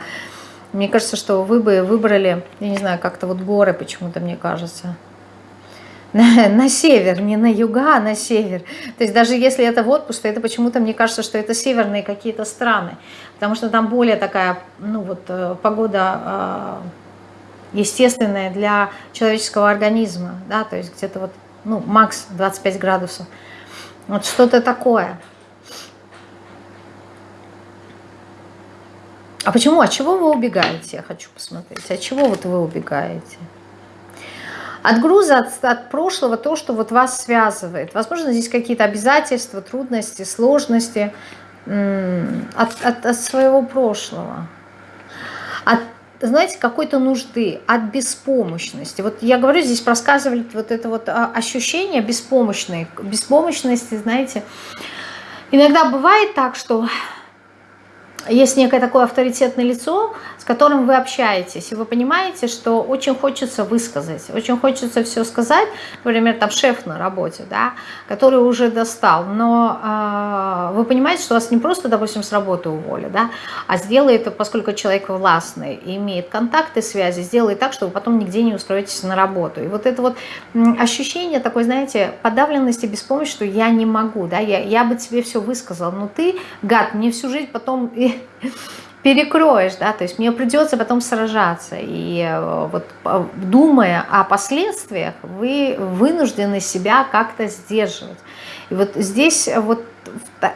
Speaker 1: Мне кажется, что вы бы выбрали, я не знаю, как-то вот горы почему-то, мне кажется. На, на север, не на юга, а на север. То есть даже если это в отпуск, то это почему-то, мне кажется, что это северные какие-то страны. Потому что там более такая, ну вот, э, погода а, естественное для человеческого организма, да, то есть где-то вот, ну, макс 25 градусов. Вот что-то такое. А почему? От чего вы убегаете? Я хочу посмотреть. От чего вот вы убегаете? От груза, от, от прошлого, то, что вот вас связывает. Возможно, здесь какие-то обязательства, трудности, сложности от, от, от своего прошлого. От знаете, какой-то нужды, от беспомощности. Вот я говорю, здесь рассказывали вот это вот а, ощущение беспомощной, беспомощности, знаете. Иногда бывает так, что есть некое такое авторитетное лицо, которым вы общаетесь, и вы понимаете, что очень хочется высказать, очень хочется все сказать, например, там шеф на работе, да, который уже достал, но э, вы понимаете, что вас не просто, допустим, с работы уволят, да, а сделает, поскольку человек властный и имеет контакты, связи, сделает так, что вы потом нигде не устроитесь на работу. И вот это вот ощущение такой, знаете, подавленности, беспомощности, что я не могу, да, я, я бы тебе все высказал, но ты, гад, мне всю жизнь потом перекроешь, да, то есть мне придется потом сражаться. И э, вот э, думая о последствиях, вы вынуждены себя как-то сдерживать. И вот здесь вот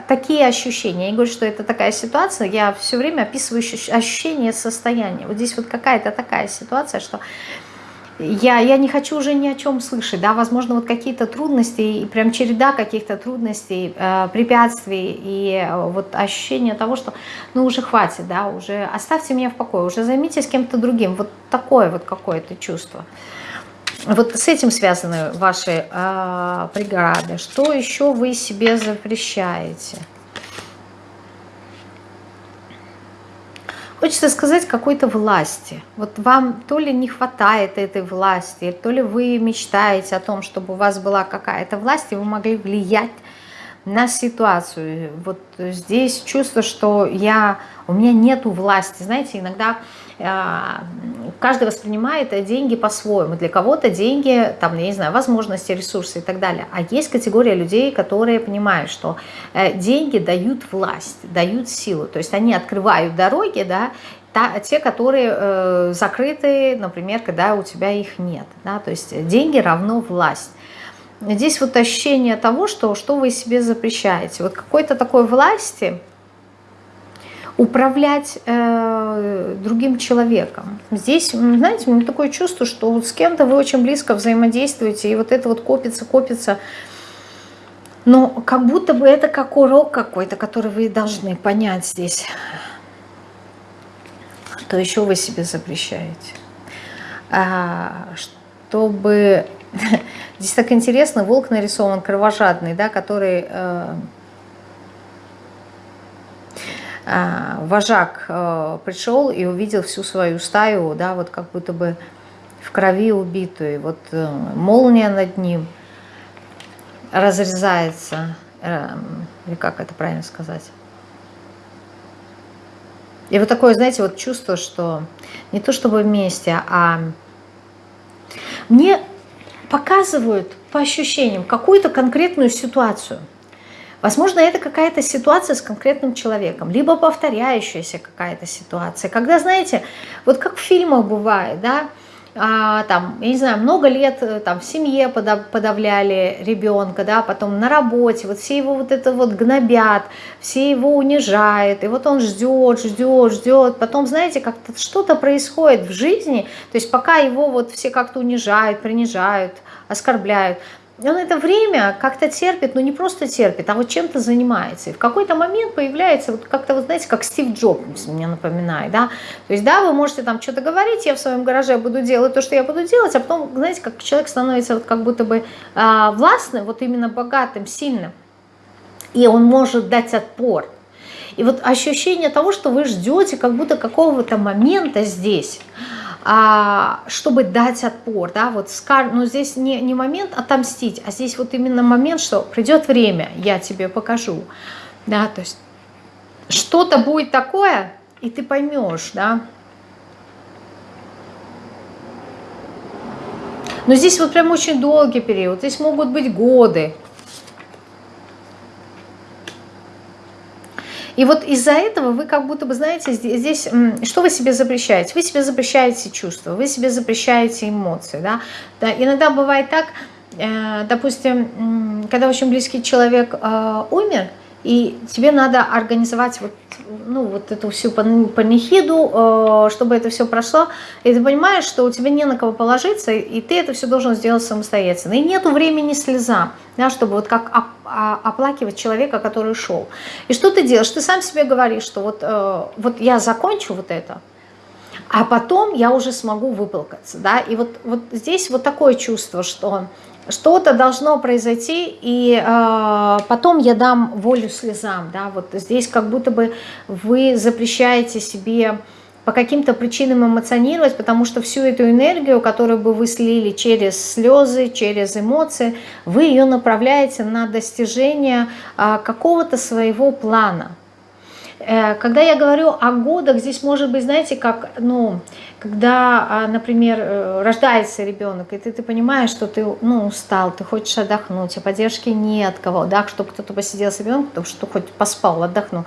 Speaker 1: такие ощущения. Я не говорю, что это такая ситуация, я все время описываю ощущение состояния. Вот здесь вот какая-то такая ситуация, что я, я не хочу уже ни о чем слышать, да, возможно, вот какие-то трудности, прям череда каких-то трудностей, э, препятствий, и э, вот ощущение того, что, ну, уже хватит, да, уже оставьте меня в покое, уже займитесь кем-то другим, вот такое вот какое-то чувство. Вот с этим связаны ваши э, преграды. Что еще вы себе запрещаете? Хочется сказать какой-то власти. Вот вам то ли не хватает этой власти, то ли вы мечтаете о том, чтобы у вас была какая-то власть, и вы могли влиять на ситуацию. Вот здесь чувство, что я, у меня нету власти. Знаете, иногда каждый воспринимает деньги по-своему. Для кого-то деньги, там, я не знаю, возможности, ресурсы и так далее. А есть категория людей, которые понимают, что э, деньги дают власть, дают силу. То есть они открывают дороги, да, та, те, которые э, закрыты, например, когда у тебя их нет. Да, то есть деньги равно власть. Здесь вот ощущение того, что, что вы себе запрещаете. Вот какой-то такой власти – управлять э, другим человеком. Здесь, знаете, у меня такое чувство, что вот с кем-то вы очень близко взаимодействуете, и вот это вот копится, копится. Но как будто бы это как урок какой-то, который вы должны понять здесь. Что еще вы себе запрещаете? А, чтобы... Здесь так интересно, волк нарисован кровожадный, да, который... Э, вожак э, пришел и увидел всю свою стаю, да, вот как будто бы в крови убитую. Вот э, молния над ним разрезается, э, или как это правильно сказать. И вот такое, знаете, вот чувство, что не то чтобы вместе, а мне показывают по ощущениям какую-то конкретную ситуацию – Возможно, это какая-то ситуация с конкретным человеком, либо повторяющаяся какая-то ситуация. Когда, знаете, вот как в фильмах бывает, да, а, там, я не знаю, много лет э, там в семье подавляли ребенка, да, потом на работе, вот все его вот это вот гнобят, все его унижают, и вот он ждет, ждет, ждет, потом, знаете, как-то что-то происходит в жизни, то есть пока его вот все как-то унижают, принижают, оскорбляют, он это время как-то терпит, но не просто терпит, а вот чем-то занимается. И в какой-то момент появляется, вот как-то, вот знаете, как Стив Джобс мне напоминает, да. То есть, да, вы можете там что-то говорить, я в своем гараже буду делать то, что я буду делать, а потом, знаете, как человек становится вот как будто бы а, властным, вот именно богатым, сильным, и он может дать отпор. И вот ощущение того, что вы ждете как будто какого-то момента здесь – чтобы дать отпор, да, вот, но ну, здесь не, не момент отомстить, а здесь вот именно момент, что придет время, я тебе покажу, да, то есть что-то будет такое, и ты поймешь, да, но здесь вот прям очень долгий период, здесь могут быть годы, И вот из-за этого вы как будто бы, знаете, здесь, что вы себе запрещаете? Вы себе запрещаете чувства, вы себе запрещаете эмоции. Да? Да, иногда бывает так, э, допустим, когда очень близкий человек э, умер, и тебе надо организовать вот, ну, вот эту всю панихиду, э, чтобы это все прошло. И ты понимаешь, что у тебя не на кого положиться, и ты это все должен сделать самостоятельно. И нету времени слезам, да, чтобы вот как оплакивать человека, который ушел. И что ты делаешь? Ты сам себе говоришь, что вот, э, вот я закончу вот это, а потом я уже смогу выплакаться. Да? И вот, вот здесь вот такое чувство, что что-то должно произойти, и э, потом я дам волю слезам. Да? Вот здесь как будто бы вы запрещаете себе по каким-то причинам эмоционировать, потому что всю эту энергию, которую бы вы слили через слезы, через эмоции, вы ее направляете на достижение а, какого-то своего плана. Э, когда я говорю о годах, здесь может быть, знаете, как, ну, когда, а, например, э, рождается ребенок, и ты, ты понимаешь, что ты ну, устал, ты хочешь отдохнуть, а поддержки нет кого, да, чтобы кто-то посидел с ребенком, чтобы хоть поспал, отдохнул.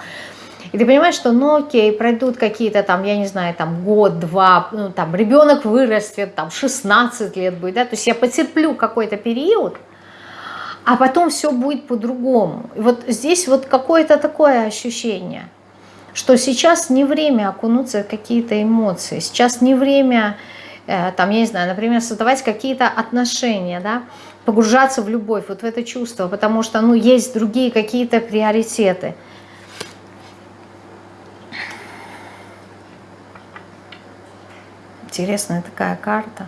Speaker 1: И ты понимаешь, что, ну окей, пройдут какие-то там, я не знаю, там год, два, ну там ребенок вырастет, там 16 лет будет, да, то есть я потерплю какой-то период, а потом все будет по-другому. И вот здесь вот какое-то такое ощущение, что сейчас не время окунуться в какие-то эмоции, сейчас не время, э, там, я не знаю, например, создавать какие-то отношения, да, погружаться в любовь, вот в это чувство, потому что, ну, есть другие какие-то приоритеты – Интересная такая карта.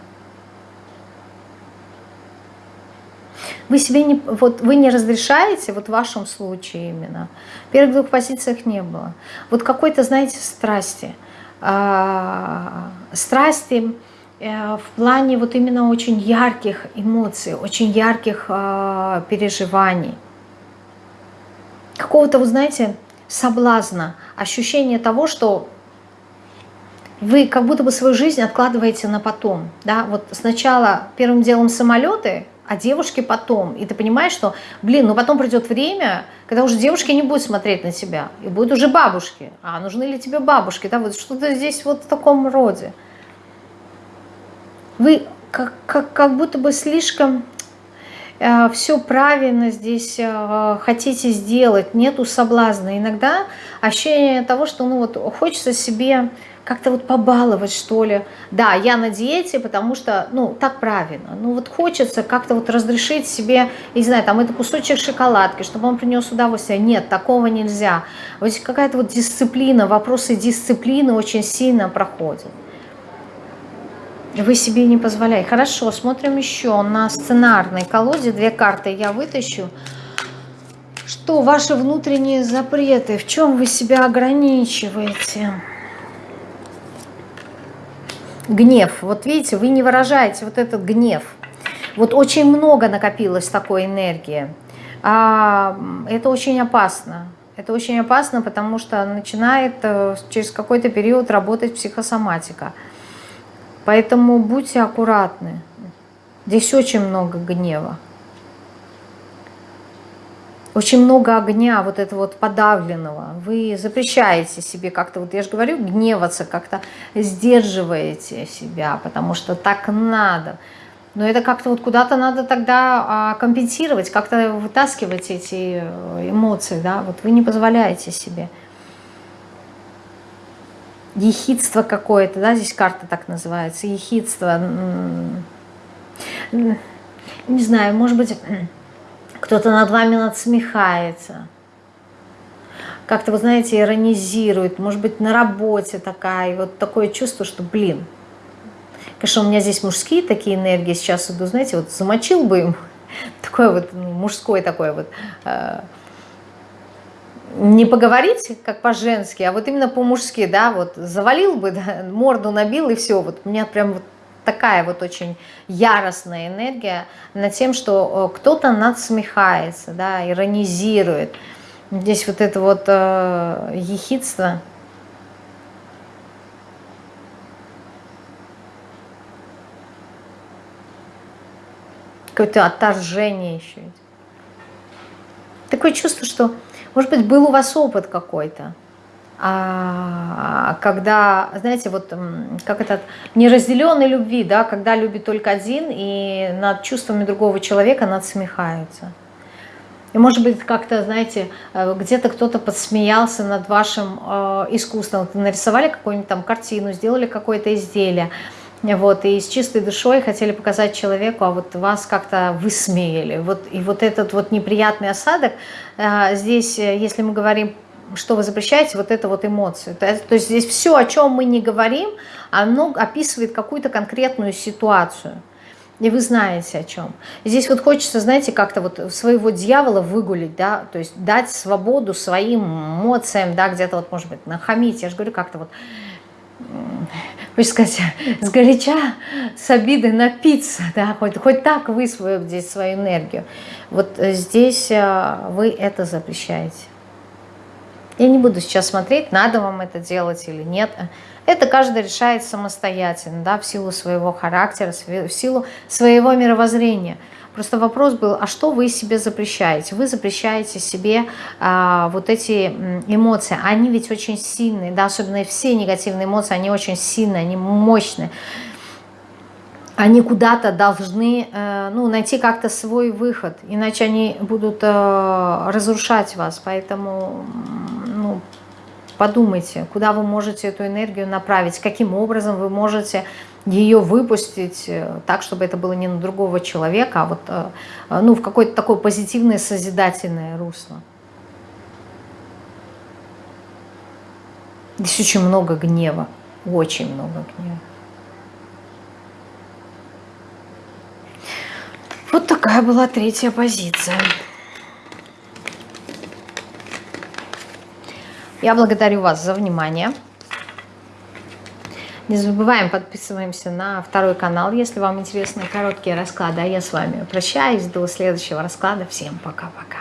Speaker 1: Вы себе не, вот вы не разрешаете, вот в вашем случае именно, первых двух позициях не было. Вот какой-то, знаете, страсти. Э, страсти э, в плане вот именно очень ярких эмоций, очень ярких э, переживаний. Какого-то, вы знаете, соблазна, ощущение того, что вы как будто бы свою жизнь откладываете на потом. Да? Вот сначала первым делом самолеты, а девушки потом. И ты понимаешь, что, блин, ну потом придет время, когда уже девушки не будут смотреть на тебя, и будут уже бабушки. А нужны ли тебе бабушки? Да, вот что-то здесь вот в таком роде. Вы как, как, как будто бы слишком э, все правильно здесь э, хотите сделать, нету соблазна. Иногда ощущение того, что ну вот хочется себе как-то вот побаловать, что ли. Да, я на диете, потому что, ну, так правильно. Ну, вот хочется как-то вот разрешить себе, не знаю, там, это кусочек шоколадки, чтобы он принес удовольствие. Нет, такого нельзя. Вот какая-то вот дисциплина, вопросы дисциплины очень сильно проходят. Вы себе не позволяете. Хорошо, смотрим еще на сценарной колоде. Две карты я вытащу. Что ваши внутренние запреты? В чем вы себя ограничиваете? Гнев. Вот видите, вы не выражаете вот этот гнев. Вот очень много накопилось такой энергии. А, это очень опасно. Это очень опасно, потому что начинает э, через какой-то период работать психосоматика. Поэтому будьте аккуратны. Здесь очень много гнева очень много огня, вот этого вот подавленного. Вы запрещаете себе как-то, вот я же говорю, гневаться, как-то сдерживаете себя, потому что так надо. Но это как-то вот куда-то надо тогда а, компенсировать, как-то вытаскивать эти э, эмоции, да, вот вы не позволяете себе. Ехидство какое-то, да, здесь карта так называется, ехидство. Не знаю, может быть кто-то над вами надсмехается, как-то, вы знаете, иронизирует, может быть, на работе такая, и вот такое чувство, что, блин, конечно, у меня здесь мужские такие энергии. Сейчас иду, знаете, вот замочил бы им, такое вот ну, мужское такое вот, э, не поговорить, как по-женски, а вот именно по-мужски, да, вот завалил бы, да, морду набил и все, вот у меня прям вот такая вот очень яростная энергия над тем, что э, кто-то надсмехается, да, иронизирует. Здесь вот это вот э, ехидство. Какое-то отторжение еще. Такое чувство, что, может быть, был у вас опыт какой-то когда, знаете, вот как этот неразделенной любви, да, когда любит только один, и над чувствами другого человека надсмехаются. И может быть как-то, знаете, э, где-то кто-то подсмеялся над вашим э, искусством. Нарисовали какую-нибудь там картину, сделали какое-то изделие, вот, и с чистой душой хотели показать человеку, а вот вас как-то высмеяли. Вот, и вот этот вот неприятный осадок, э, здесь, если мы говорим что вы запрещаете, вот это вот эмоции. То, то есть здесь все, о чем мы не говорим, оно описывает какую-то конкретную ситуацию. И вы знаете о чем. Здесь вот хочется, знаете, как-то вот своего дьявола выгулить, да, то есть дать свободу своим эмоциям, да, где-то вот, может быть, нахамить, я же говорю, как-то вот хочется сказать, сгоряча, с обиды напиться, да, хоть, хоть так высвободить свою энергию. Вот здесь э, вы это запрещаете. Я не буду сейчас смотреть, надо вам это делать или нет. Это каждый решает самостоятельно, да, в силу своего характера, в силу своего мировоззрения. Просто вопрос был, а что вы себе запрещаете? Вы запрещаете себе а, вот эти эмоции. Они ведь очень сильные, да, особенно все негативные эмоции, они очень сильные, они мощные. Они куда-то должны э, ну, найти как-то свой выход, иначе они будут э, разрушать вас. Поэтому ну, подумайте, куда вы можете эту энергию направить, каким образом вы можете ее выпустить э, так, чтобы это было не на другого человека, а вот ну, в какое-то такое позитивное, созидательное русло. Здесь очень много гнева, очень много гнева. Вот такая была третья позиция. Я благодарю вас за внимание. Не забываем, подписываемся на второй канал, если вам интересны короткие расклады. А я с вами прощаюсь. До следующего расклада. Всем пока-пока.